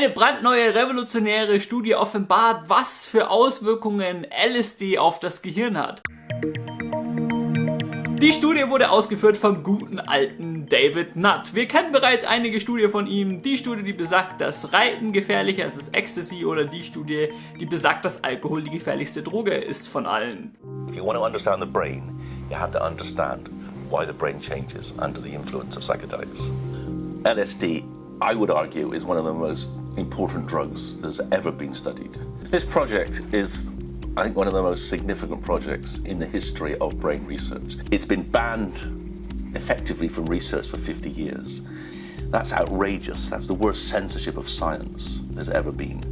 Eine brandneue revolutionäre Studie offenbart, was für Auswirkungen LSD auf das Gehirn hat. Die Studie wurde ausgeführt vom guten alten David Nutt. Wir kennen bereits einige Studien von ihm. Die Studie, die besagt, dass Reiten gefährlicher ist als Ecstasy oder die Studie, die besagt, dass Alkohol die gefährlichste Droge ist von allen. If you want to understand the brain, you have to understand why the brain changes under the influence of psychedelics. LSD, I would argue, is one of the most important drugs that's ever been studied. This project is I think one of the most significant projects in the history of brain research. It's been banned effectively from research for 50 years. That's outrageous. That's the worst censorship of science there's ever been.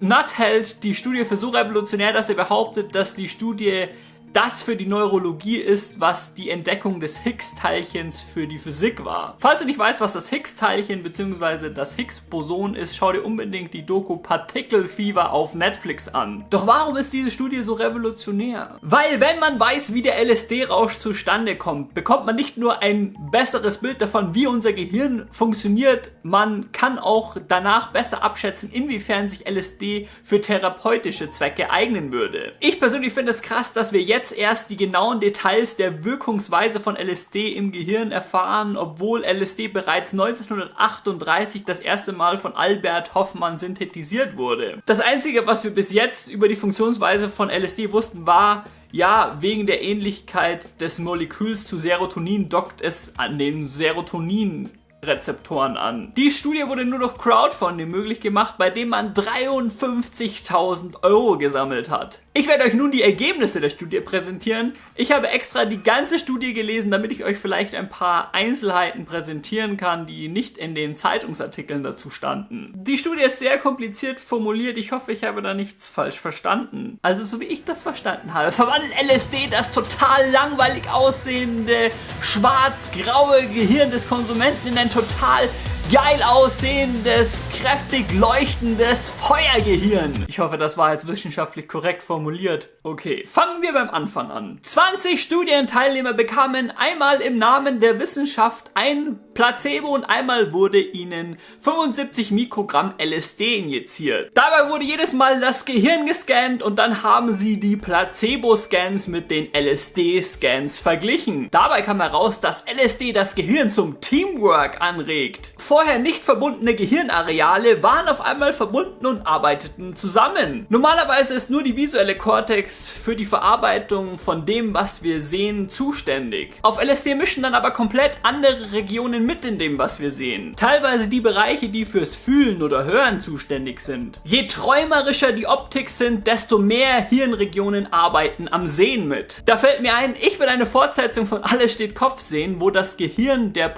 Nutt hält die Studie für so revolutionär, dass er behauptet, dass die Studie das für die Neurologie ist, was die Entdeckung des Higgs-Teilchens für die Physik war. Falls du nicht weißt, was das Higgs-Teilchen bzw. das Higgs-Boson ist, schau dir unbedingt die Doku Particle Fever auf Netflix an. Doch warum ist diese Studie so revolutionär? Weil wenn man weiß, wie der LSD-Rausch zustande kommt, bekommt man nicht nur ein besseres Bild davon, wie unser Gehirn funktioniert, man kann auch danach besser abschätzen, inwiefern sich LSD für therapeutische Zwecke eignen würde. Ich persönlich finde es krass, dass wir jetzt jetzt erst die genauen Details der Wirkungsweise von LSD im Gehirn erfahren, obwohl LSD bereits 1938 das erste Mal von Albert Hoffmann synthetisiert wurde. Das einzige, was wir bis jetzt über die Funktionsweise von LSD wussten, war, ja, wegen der Ähnlichkeit des Moleküls zu Serotonin dockt es an den Serotonin Rezeptoren an. Die Studie wurde nur durch Crowdfunding möglich gemacht, bei dem man 53.000 Euro gesammelt hat. Ich werde euch nun die Ergebnisse der Studie präsentieren. Ich habe extra die ganze Studie gelesen, damit ich euch vielleicht ein paar Einzelheiten präsentieren kann, die nicht in den Zeitungsartikeln dazu standen. Die Studie ist sehr kompliziert formuliert. Ich hoffe, ich habe da nichts falsch verstanden. Also so wie ich das verstanden habe, verwandelt LSD das total langweilig aussehende schwarz-graue Gehirn des Konsumenten in ein total geil aussehendes, kräftig leuchtendes Feuergehirn. Ich hoffe, das war jetzt wissenschaftlich korrekt formuliert. Okay, fangen wir beim Anfang an. 20 Studienteilnehmer bekamen einmal im Namen der Wissenschaft ein Placebo und einmal wurde ihnen 75 Mikrogramm LSD injiziert. Dabei wurde jedes Mal das Gehirn gescannt und dann haben sie die Placebo-Scans mit den LSD-Scans verglichen. Dabei kam heraus, dass LSD das Gehirn zum Teamwork anregt. Vorher nicht verbundene Gehirnareale waren auf einmal verbunden und arbeiteten zusammen. Normalerweise ist nur die visuelle Kortex für die Verarbeitung von dem, was wir sehen, zuständig. Auf LSD mischen dann aber komplett andere Regionen mit in dem, was wir sehen. Teilweise die Bereiche, die fürs Fühlen oder Hören zuständig sind. Je träumerischer die Optik sind, desto mehr Hirnregionen arbeiten am Sehen mit. Da fällt mir ein, ich will eine Fortsetzung von Alles steht Kopf sehen, wo das Gehirn der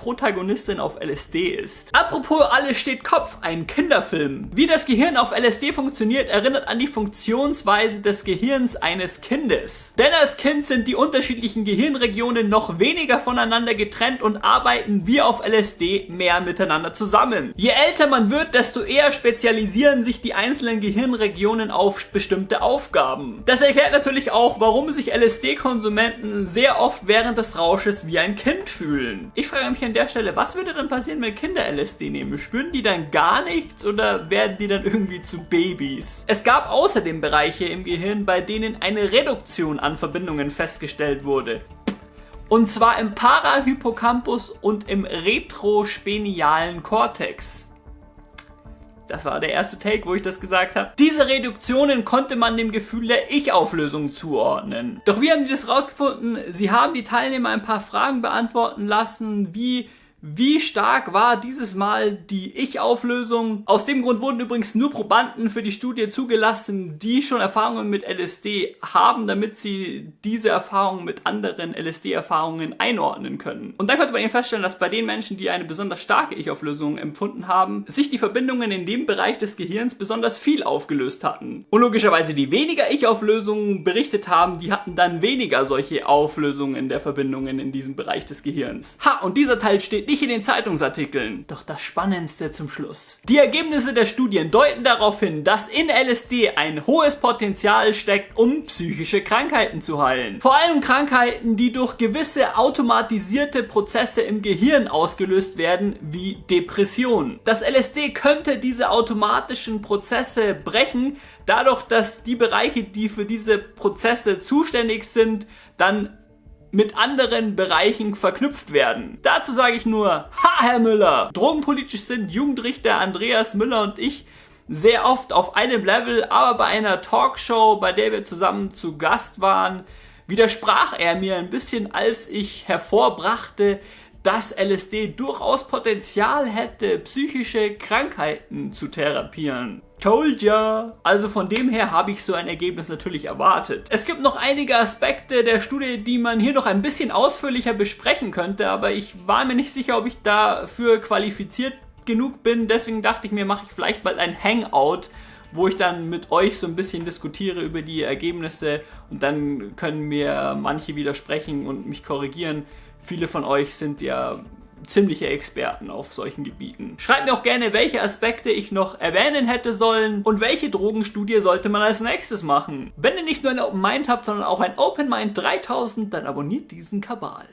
Protagonistin auf LSD ist. Apropos Alles steht Kopf, ein Kinderfilm. Wie das Gehirn auf LSD funktioniert, erinnert an die Funktionsweise des Gehirns eines Kindes. Denn als Kind sind die unterschiedlichen Gehirnregionen noch weniger voneinander getrennt und arbeiten wie auf LSD mehr miteinander zusammen. Je älter man wird, desto eher spezialisieren sich die einzelnen Gehirnregionen auf bestimmte Aufgaben. Das erklärt natürlich auch, warum sich LSD-Konsumenten sehr oft während des Rausches wie ein Kind fühlen. Ich frage mich an der Stelle, was würde dann passieren, wenn Kinder LSD nehmen, spüren die dann gar nichts oder werden die dann irgendwie zu Babys? Es gab außerdem Bereiche im Gehirn, bei denen eine Reduktion an Verbindungen festgestellt wurde. Und zwar im Parahippocampus und im retrospenialen Kortex. Das war der erste Take, wo ich das gesagt habe. Diese Reduktionen konnte man dem Gefühl der Ich-Auflösung zuordnen. Doch wie haben die das rausgefunden? Sie haben die Teilnehmer ein paar Fragen beantworten lassen, wie wie stark war dieses Mal die Ich-Auflösung? Aus dem Grund wurden übrigens nur Probanden für die Studie zugelassen, die schon Erfahrungen mit LSD haben, damit sie diese Erfahrungen mit anderen LSD-Erfahrungen einordnen können. Und dann konnte man eben feststellen, dass bei den Menschen, die eine besonders starke Ich-Auflösung empfunden haben, sich die Verbindungen in dem Bereich des Gehirns besonders viel aufgelöst hatten. Und logischerweise die weniger Ich-Auflösungen berichtet haben, die hatten dann weniger solche Auflösungen der Verbindungen in diesem Bereich des Gehirns. Ha, und dieser Teil steht nicht in den Zeitungsartikeln. Doch das Spannendste zum Schluss. Die Ergebnisse der Studien deuten darauf hin, dass in LSD ein hohes Potenzial steckt, um psychische Krankheiten zu heilen. Vor allem Krankheiten, die durch gewisse automatisierte Prozesse im Gehirn ausgelöst werden, wie Depression. Das LSD könnte diese automatischen Prozesse brechen, dadurch, dass die Bereiche, die für diese Prozesse zuständig sind, dann mit anderen Bereichen verknüpft werden. Dazu sage ich nur, ha Herr Müller! Drogenpolitisch sind Jugendrichter Andreas Müller und ich sehr oft auf einem Level, aber bei einer Talkshow, bei der wir zusammen zu Gast waren, widersprach er mir ein bisschen, als ich hervorbrachte, dass LSD durchaus Potenzial hätte, psychische Krankheiten zu therapieren. Told ya! Also von dem her habe ich so ein Ergebnis natürlich erwartet. Es gibt noch einige Aspekte der Studie, die man hier noch ein bisschen ausführlicher besprechen könnte, aber ich war mir nicht sicher, ob ich dafür qualifiziert genug bin. Deswegen dachte ich mir, mache ich vielleicht bald ein Hangout, wo ich dann mit euch so ein bisschen diskutiere über die Ergebnisse und dann können mir manche widersprechen und mich korrigieren. Viele von euch sind ja ziemliche Experten auf solchen Gebieten. Schreibt mir auch gerne, welche Aspekte ich noch erwähnen hätte sollen und welche Drogenstudie sollte man als nächstes machen. Wenn ihr nicht nur ein Open Mind habt, sondern auch ein Open Mind 3000, dann abonniert diesen Kabal.